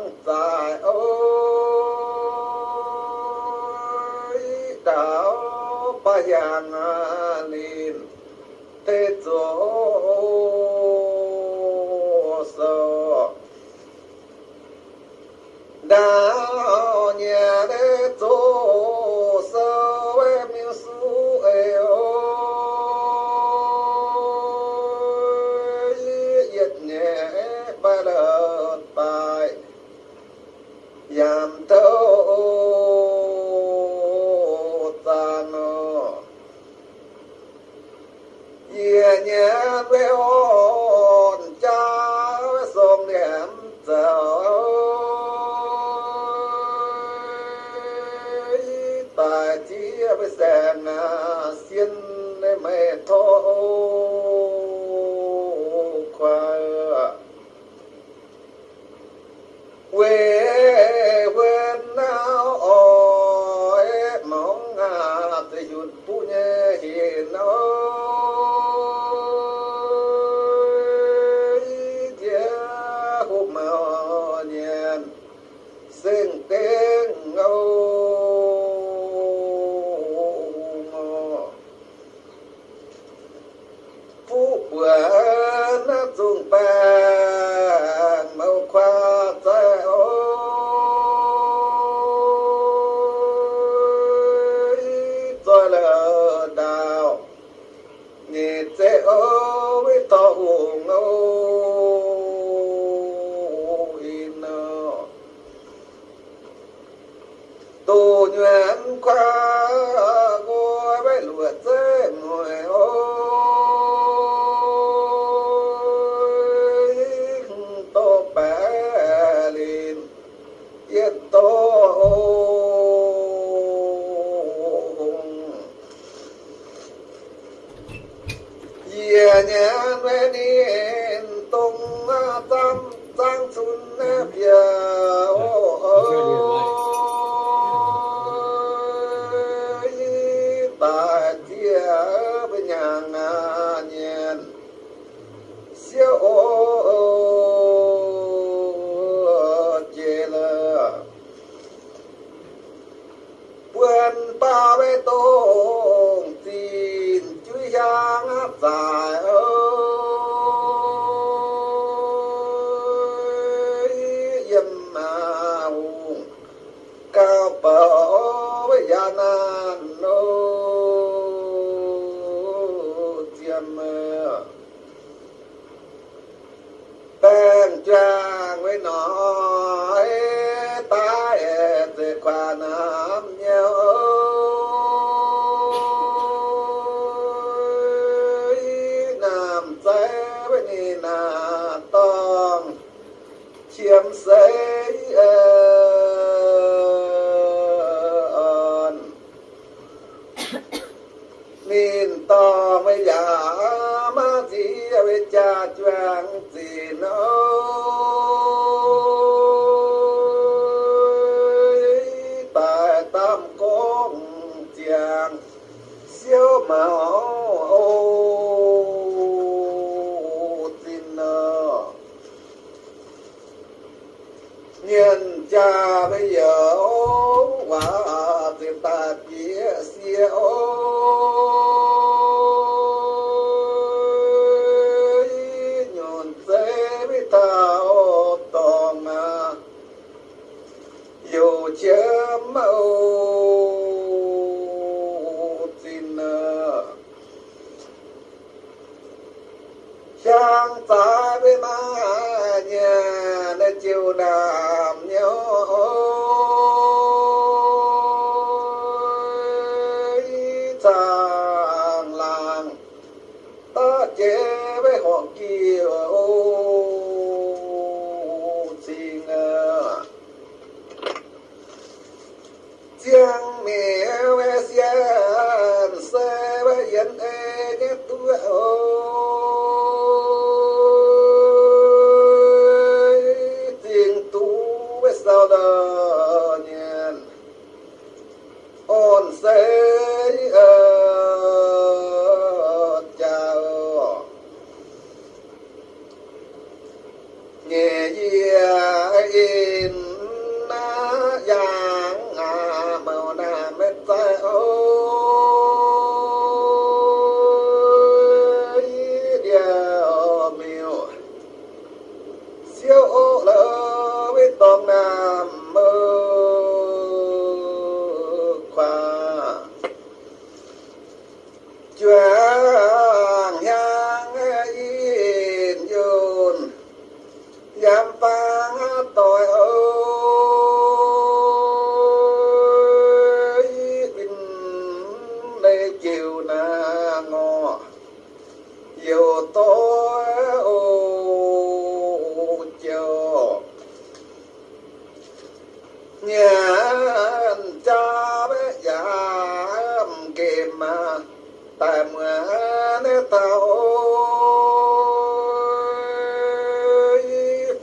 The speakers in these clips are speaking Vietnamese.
não dá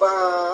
phá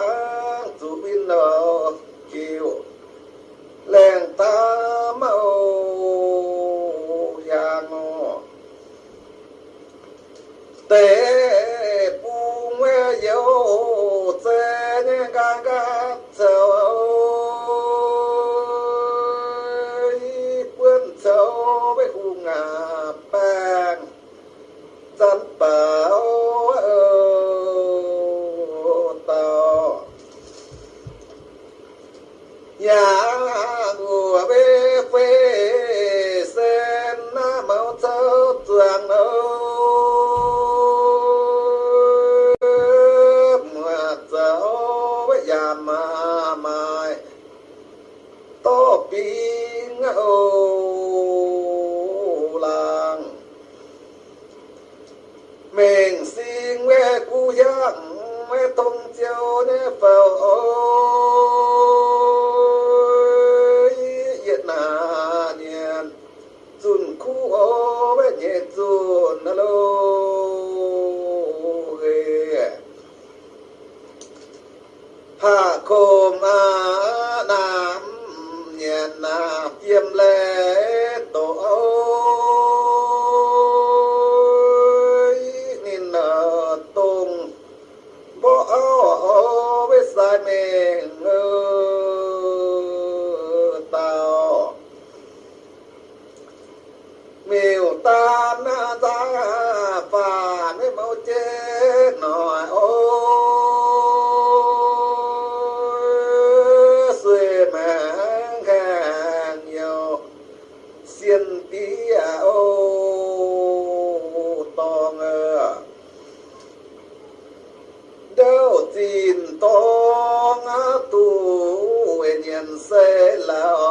tôn tu nguyện nhân sẽ là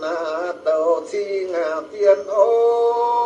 na đầu chi ngà tiên ô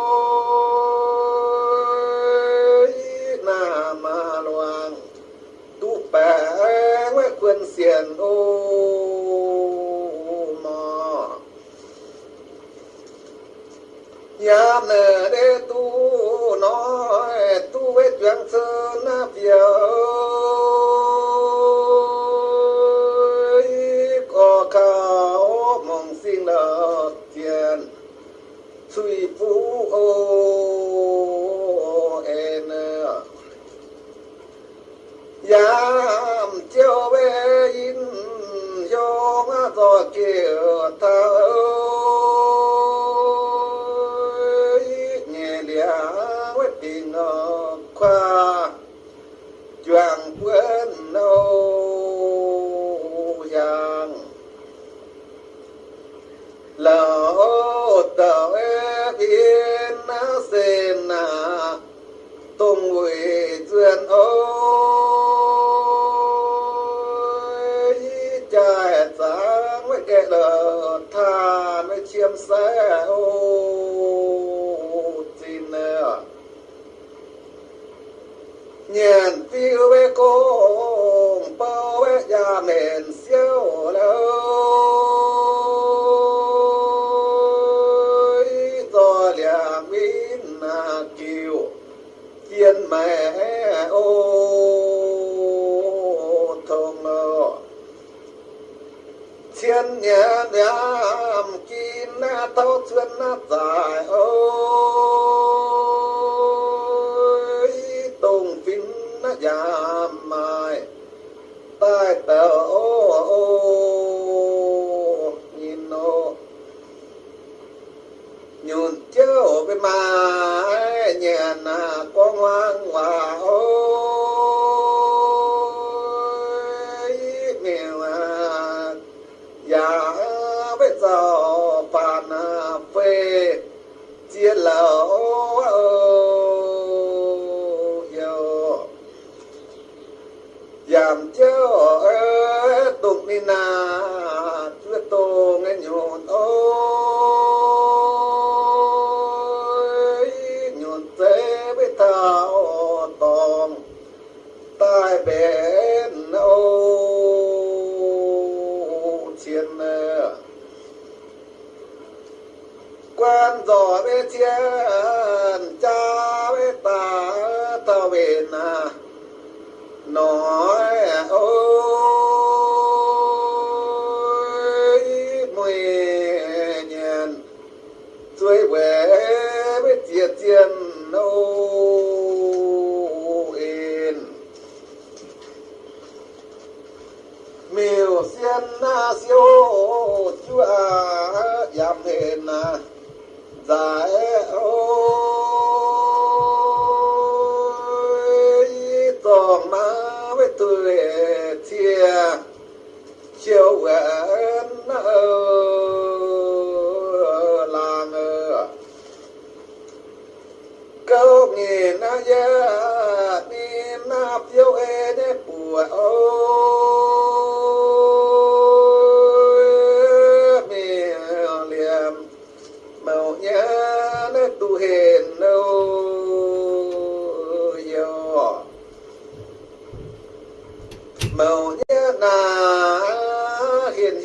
thiên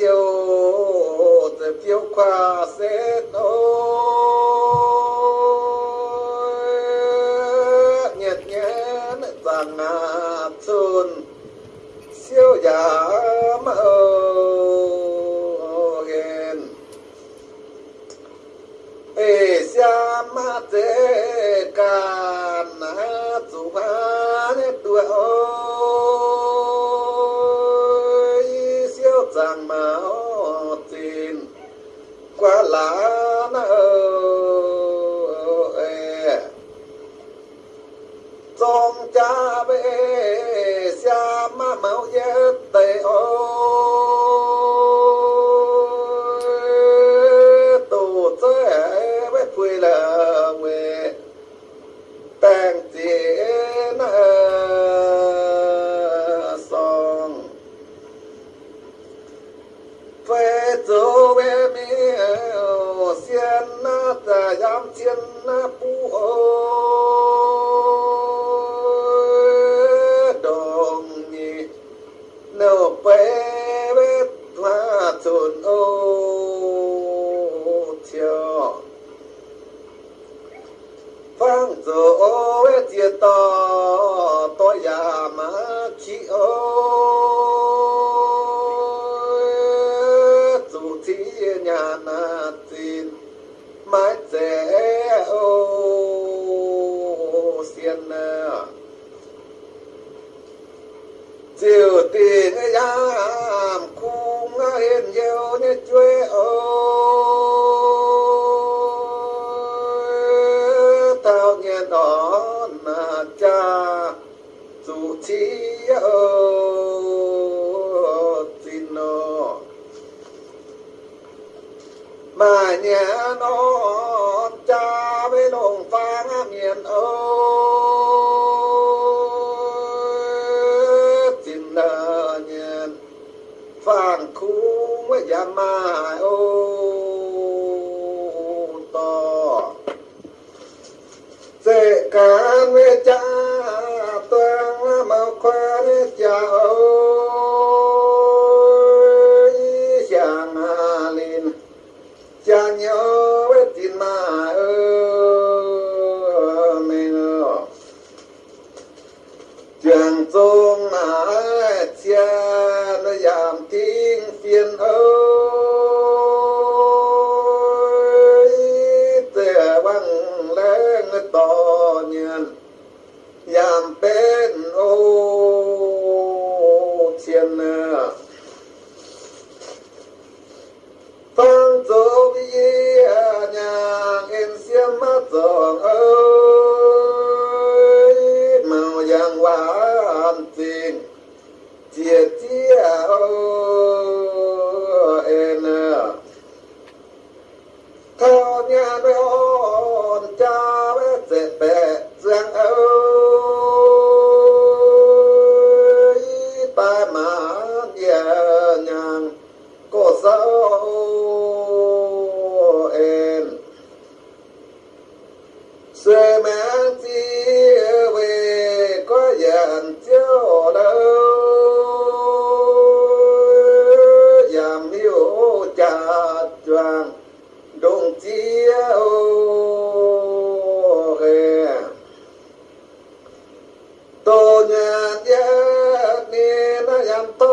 te tự nhà nó tanto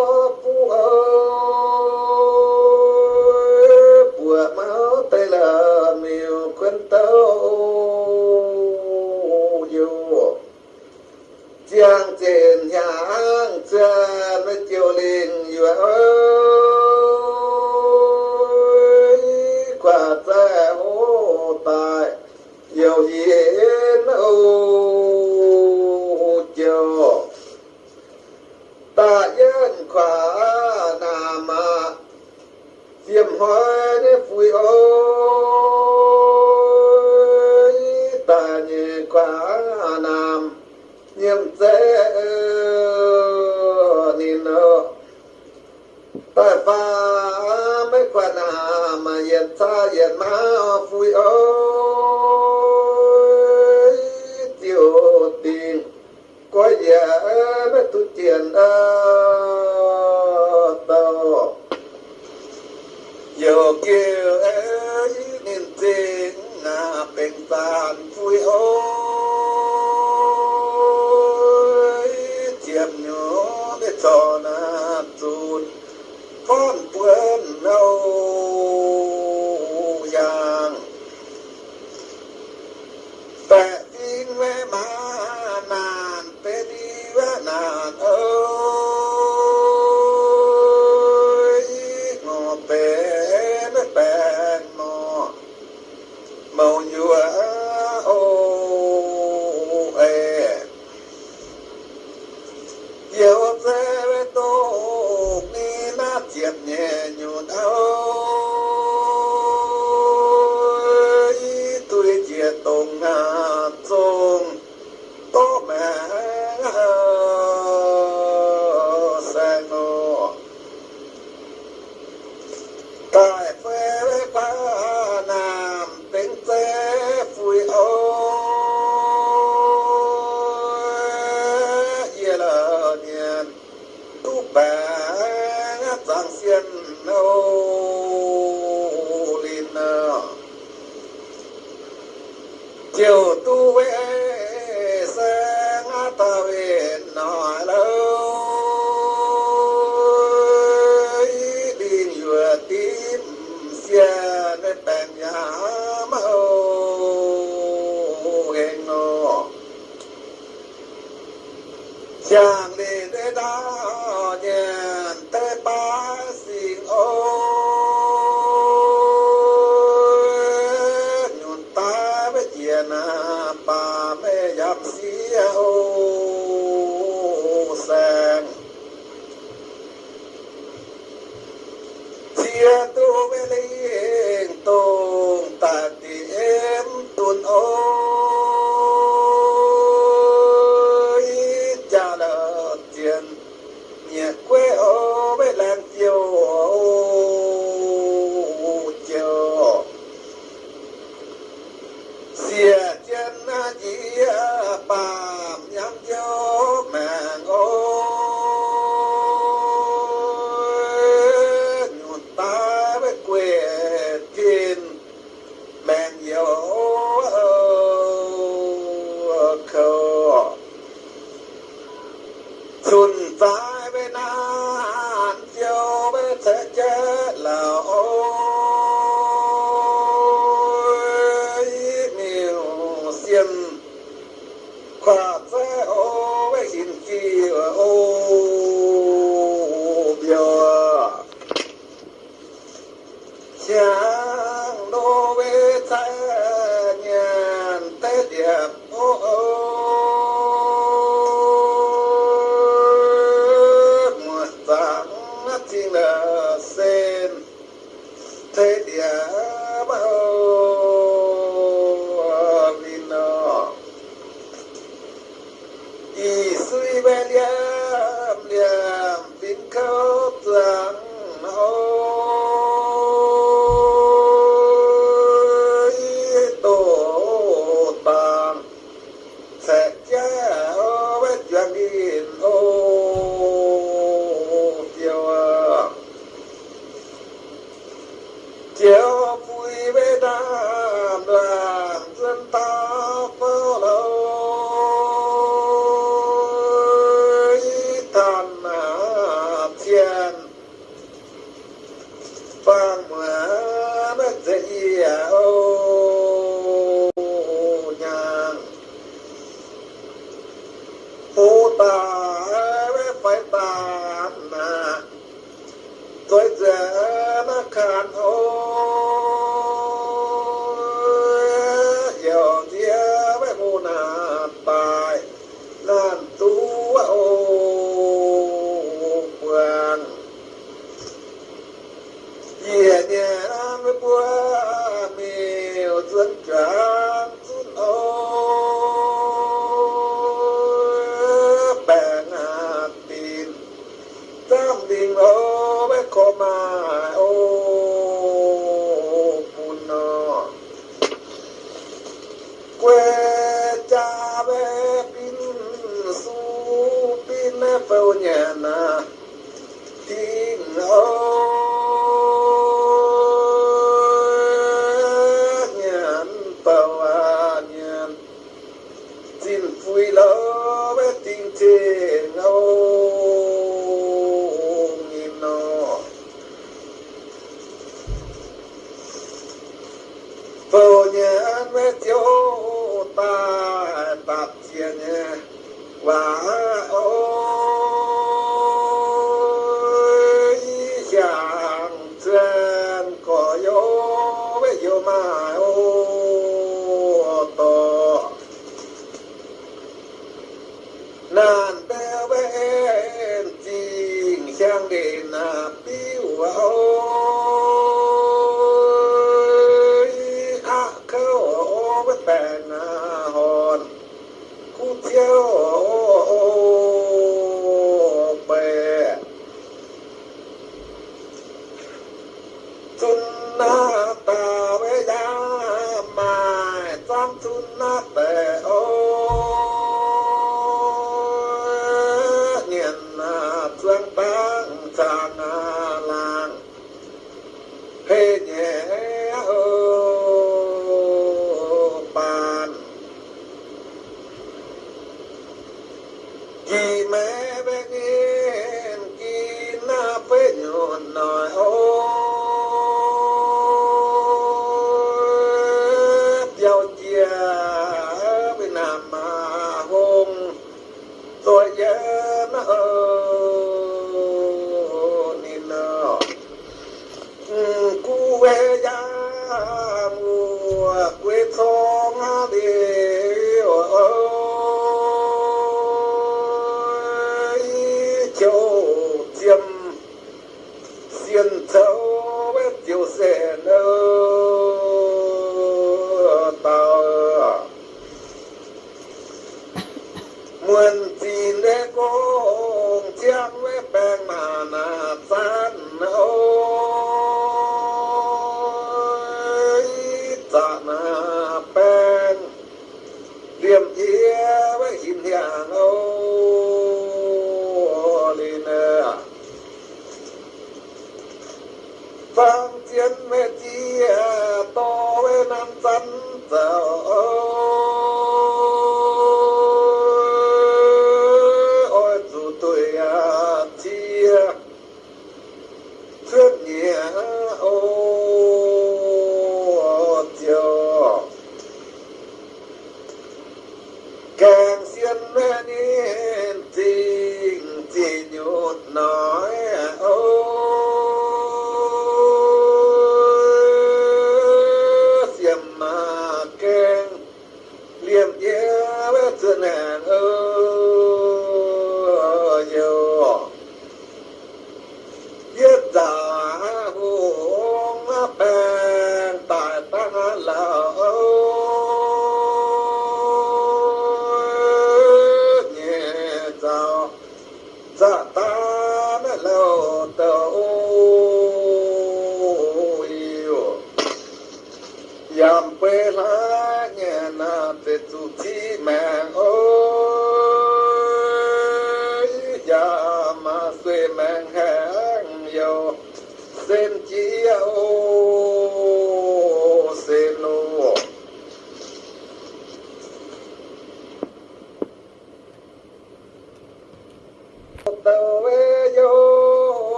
Hello.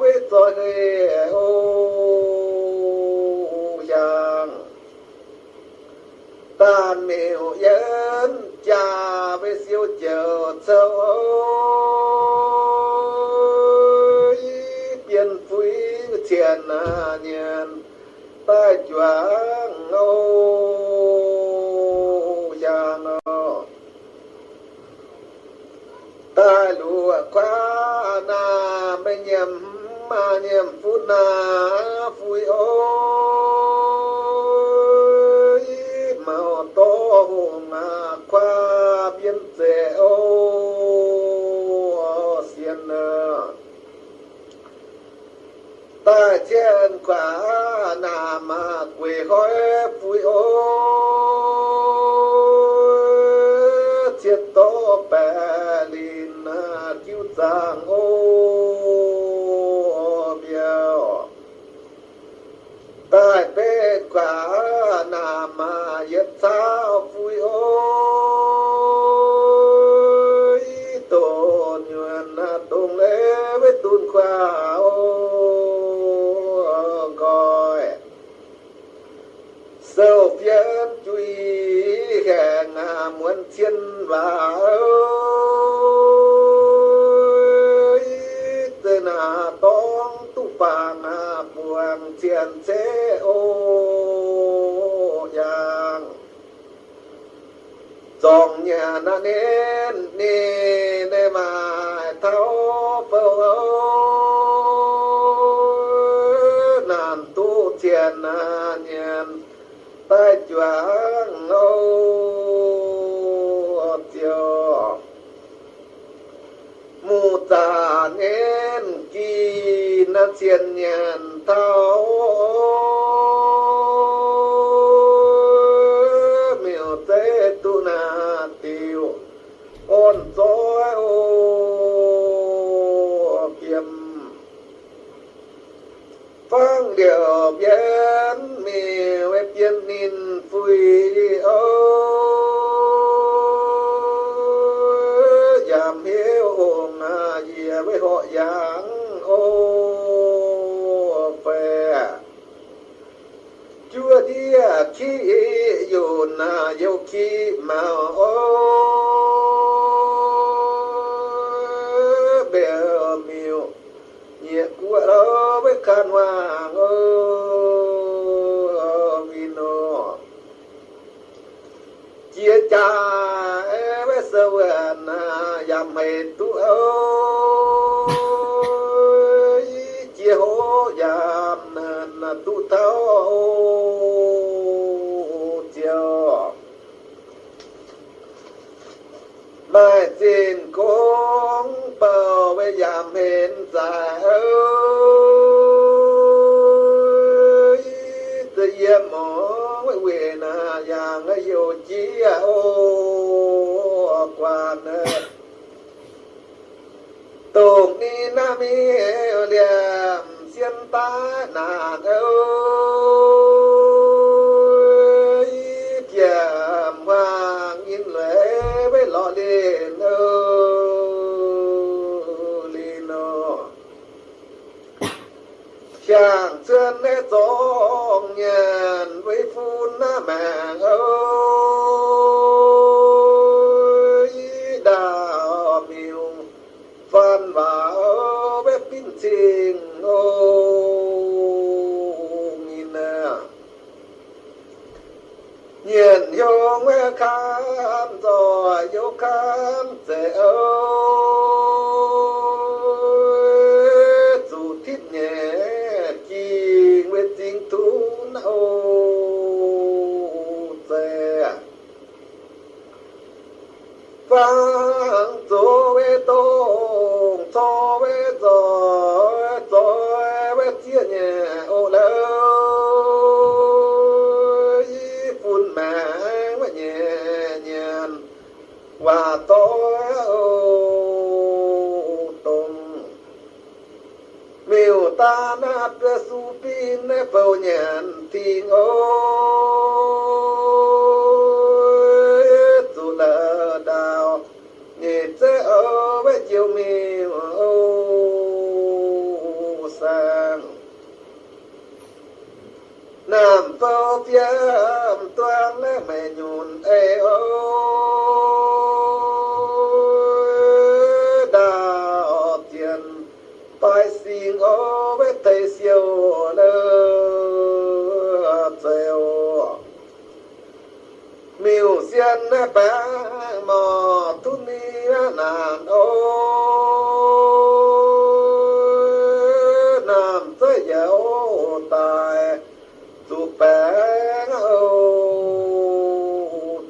biết rồi thì ô giang. Ta nếu yên cha với siêu chờ sâu. Ơi biên phúy thiền à nhân ta choáng ô giang. Ta lùa quá na bên nhầm niệm phút na vui ôi. Mà to hùng na qua biên tệ ô xiên ta trên quả nà mà quỳ khói vui ôi chết to bè lìn cứu giang bê nà mà yết sao vui ôi tổ nhuận đồng lễ với tuôn khoa ô coi sâu phiến truy khen muốn thiên và ơi tên à tông tu phàng buồn tiền chế ô giang dòng nhà na nên nê nê mà thao phâu nàn tu tiền na nhiên tai choáng âu tiêu mù tà nên kỳ na tiền nhàn thao. Và biết bếp pin trình, ô nhìn nè. Nhìn yêu nghe khám rồi yêu khám sẽ ô dù thích nhẹ chi nguyện tình thú nào dễ vang dỗ về tô ta su pin phâu nhàn đào nhẹ chế ở với chiều miêu sang nam phâu phía toàn lẽ mẹ nhùn ê o chân bé, mò tu ni nàn ô nàn tới giờ ô tài tu bé ô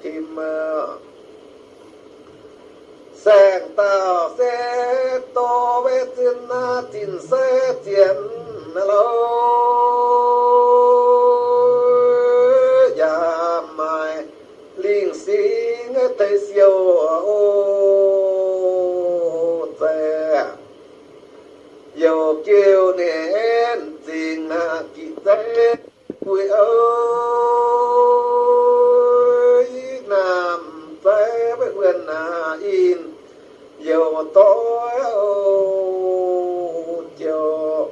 tim sang tao sẽ to bé tin tin sẽ tiền lâu yêu kêu nên tình kỳ tế quỷ ơi nam tế với quyền in yêu tối chiều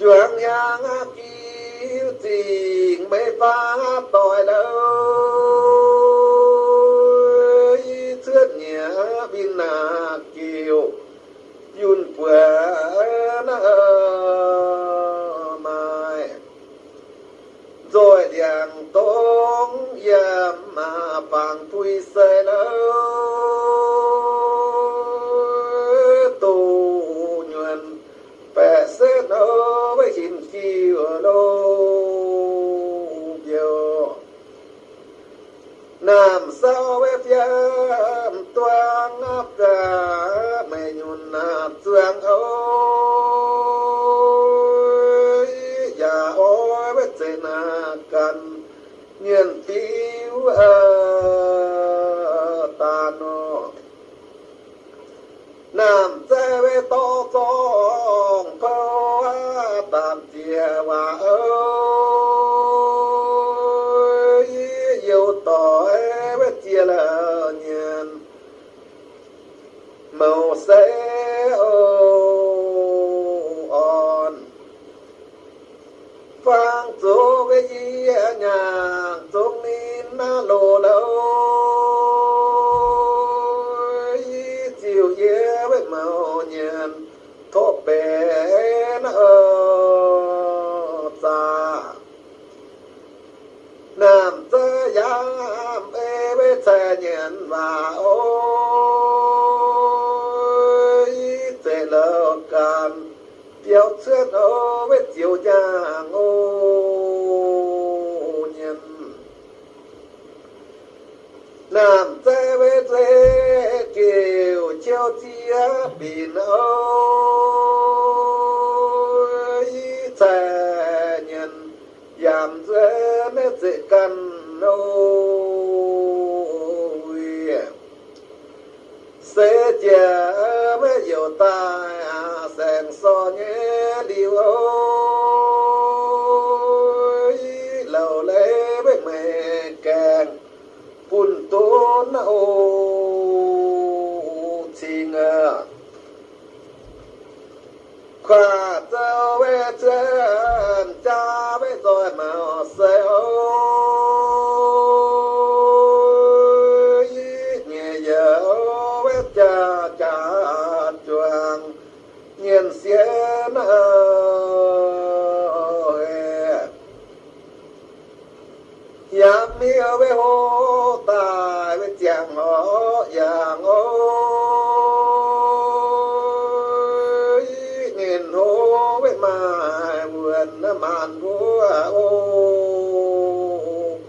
chuyện nhang kiêu tình mê phá tội đâu. Tống mà phàng phui xe lỡ tu nhuận bè xe nỡ với hình ở lô biểu nam sao với phía toang áp ra mẹ nhún nạp tương ơi to con có tạm chia và ơi. Yêu tội với chia là nhìn. Màu sẽ on. Phang chỗ với gì nhà chỗ nín na lô lâu. Xe nhiên và ôi tệ lơ can tiêu xuyên ô với chiều giang ngô nhiên làm tê với tê, kiều chiều chia bình ôi xe nhiên giảm dễ nét dễ căn. Sẽ chia với nhiều ta à, sen so nhé điều ôi. Lầu lễ với mẹ càng phun tốn ô chi ngờ. Khoa châu với chân miêu với hô tài với chàng họ giang ôi nhìn hô với mai vườn màn vua ô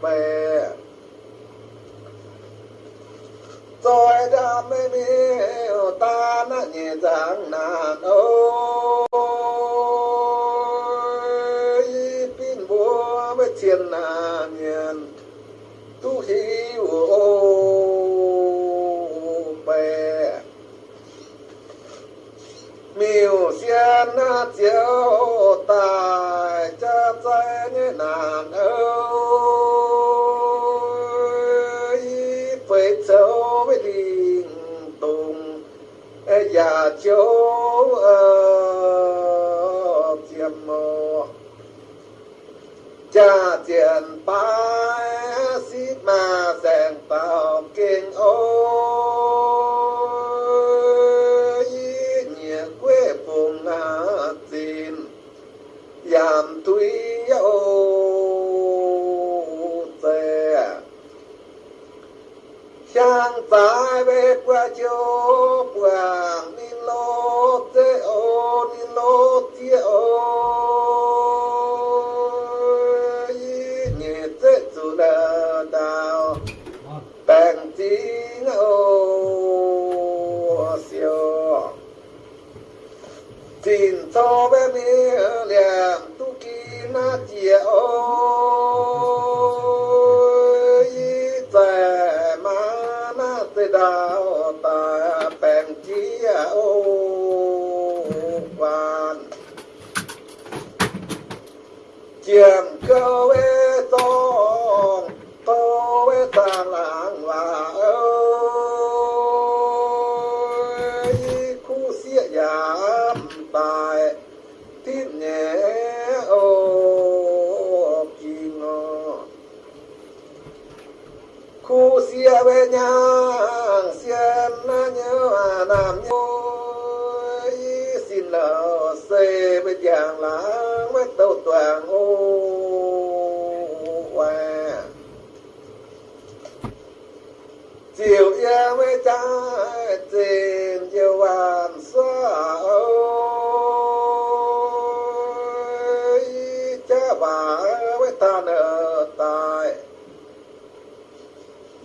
bè rồi đam mê ta nó nhẹ dàng nàn ô. Miêu na chiếu tài cha trai như nàn ơi phải châu với đình tùng già châu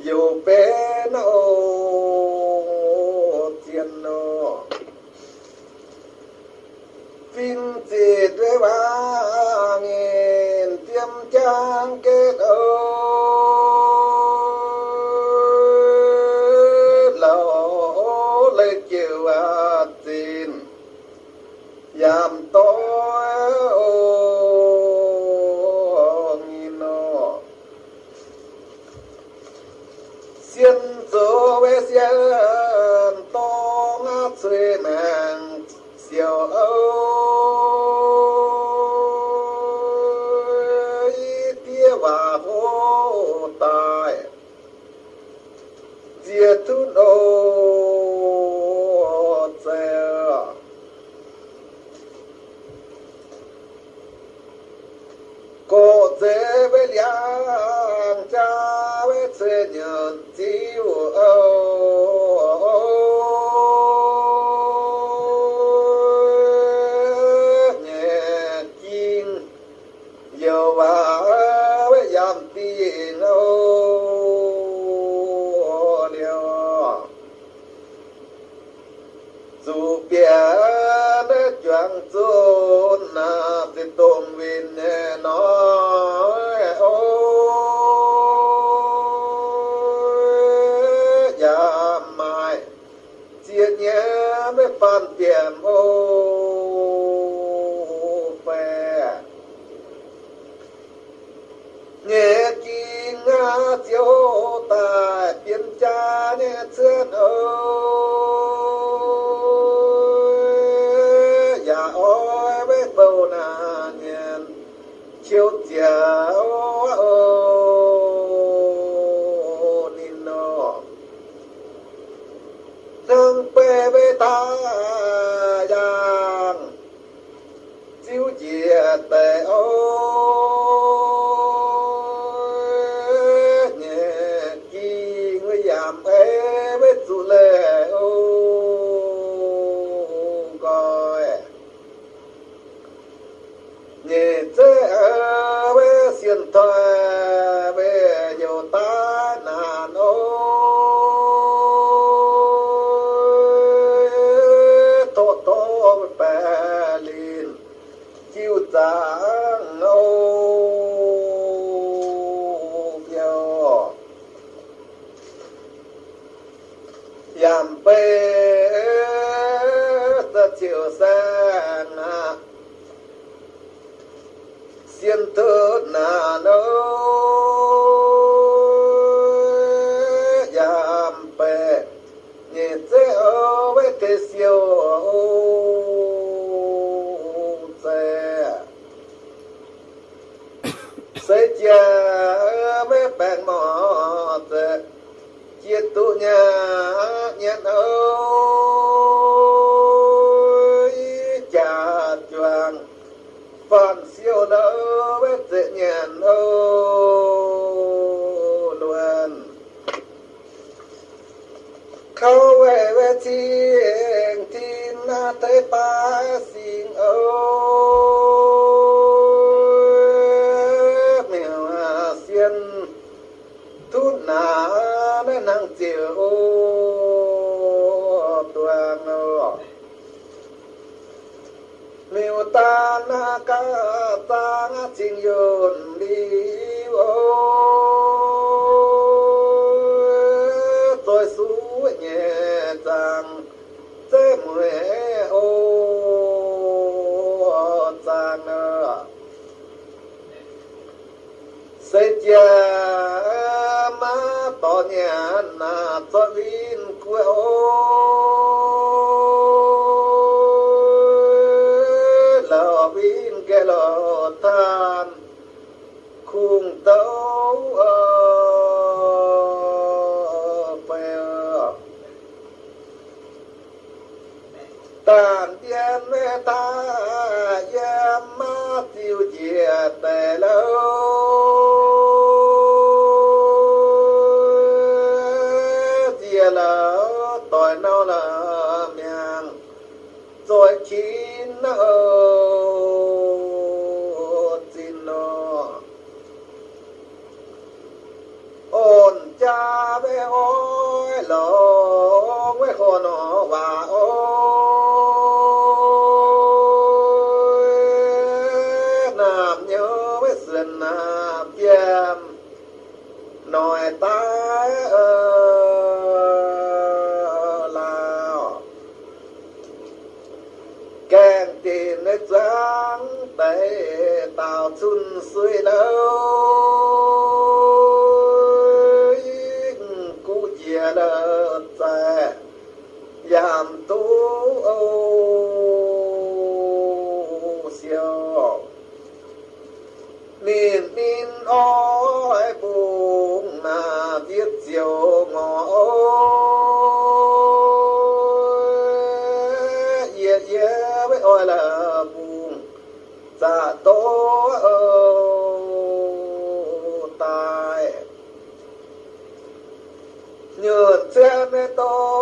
dù bé Tuh.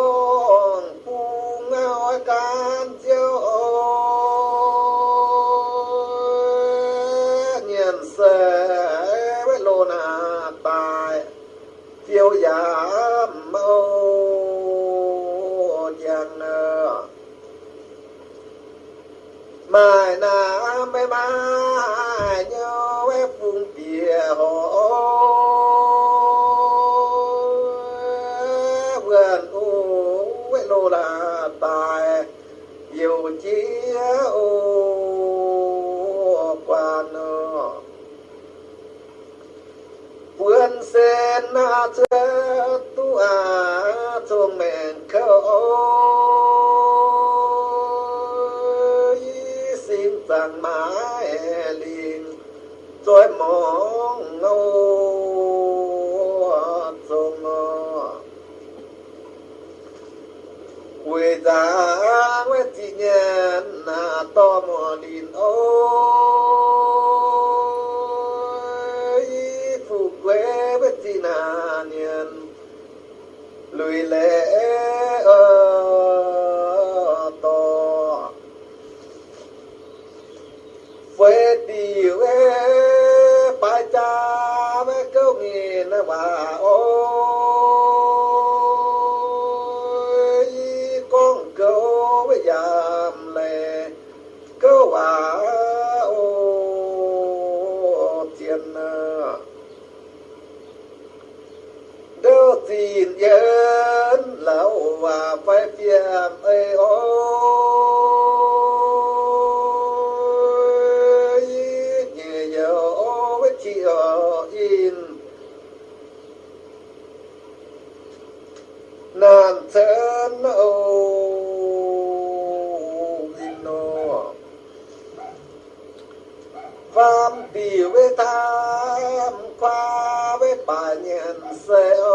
Vam bì với tham qua với bà nhận sẹo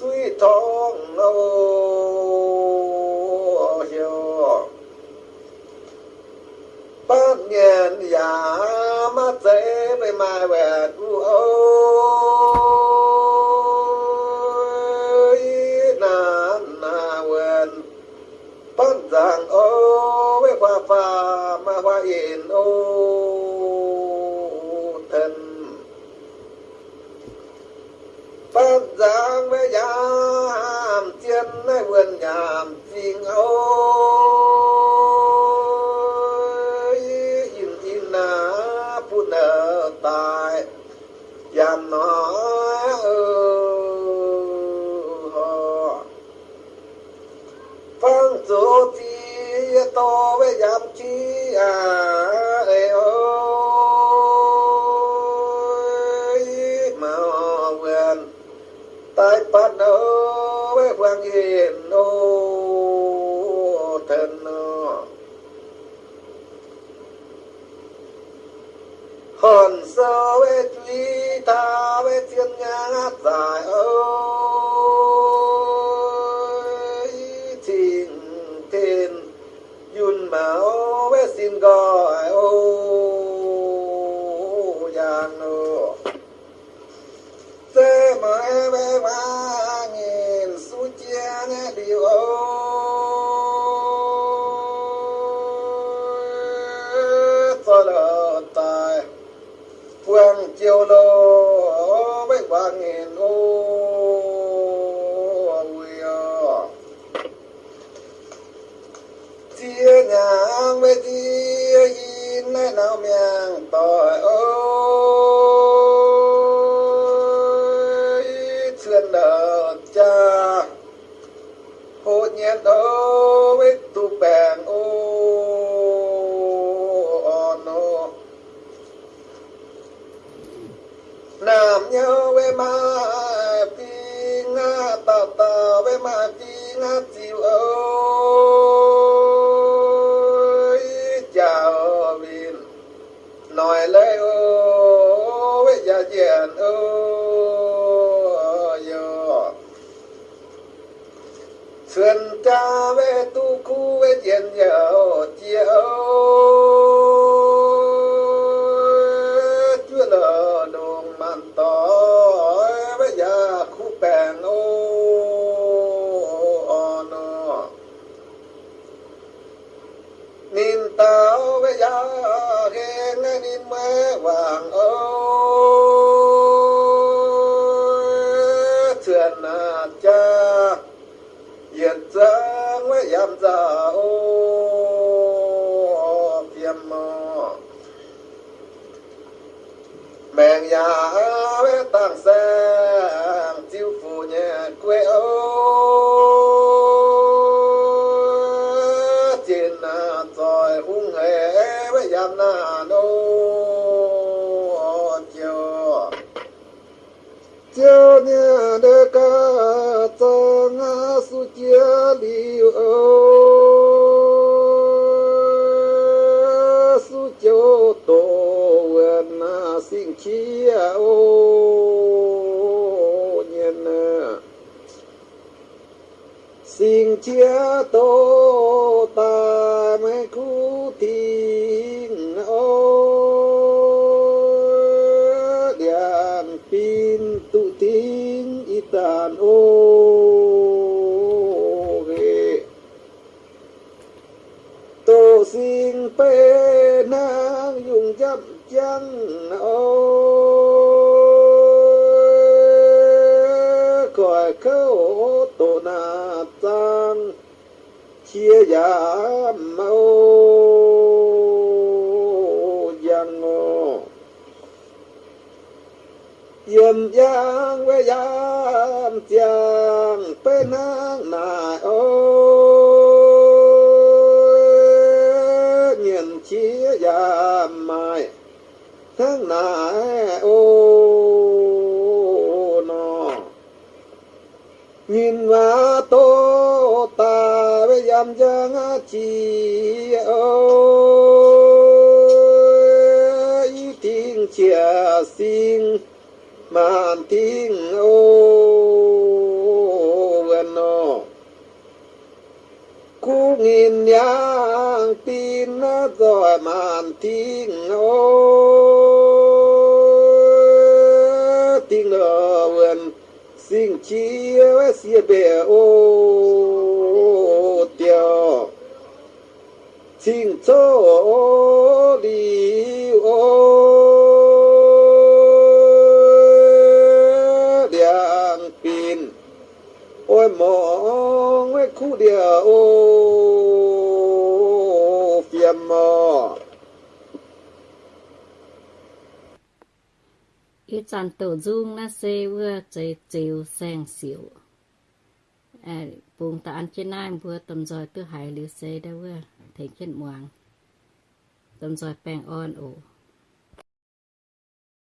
suy thong ô bát nhiên giả mà dễ với mai về quên nhà vườn ôi. In in na phút nợ tại yam nó phân phong chủ chi to với yam chi à. Hòn sơ với truy tha với thiên nhã dài ơi chiều lô với ba nghìn ô chia à. nhà với chia in này nào miệng tội ơi xuyên đợt cha hốt nhét đâu với tu bèn ô nô nam nhớ với ma phi nga tà tà ve ma phi nga chịu ơi. Chào vin nói lời ô với gia diện ô, yo. Xuân cha ve tu khu ve diện yo chiều vàng ô thuyền cha, hiện giang với yam già ô, kiếm mò. Mèn nhà với tàng xe chiều nhà đê ca cho ngã su chia liu ô su chiều tổ sinh chia ô sinh chia tổ ta mới pin tụ thiên y tàn ô ghê tổ sinh pê nang dùng chấp chăng ô khỏi khâu tổ na tăng chia giảm ô yếm yang we yang tiang pe nang na o nhìn chi ya mai nang na o no nhìn mà tô ta we yam yang chi o tiếng chia xin man thiên ô gần nó cú nghìn nhang tin nó rồi màn thiên ô. Tiếng nó gần xin chi với xia bè ô tiêu xin cho ô đi ô. Mò mong khu địa ô phiền mò. Cái chăn tổ dung nó xe vừa chơi chiều sang xỉu. À buông ta ăn trên nai vừa tầm rồi tư hải liu xe đó vừa, thấy chân muang tầm rồi bèn on ổ.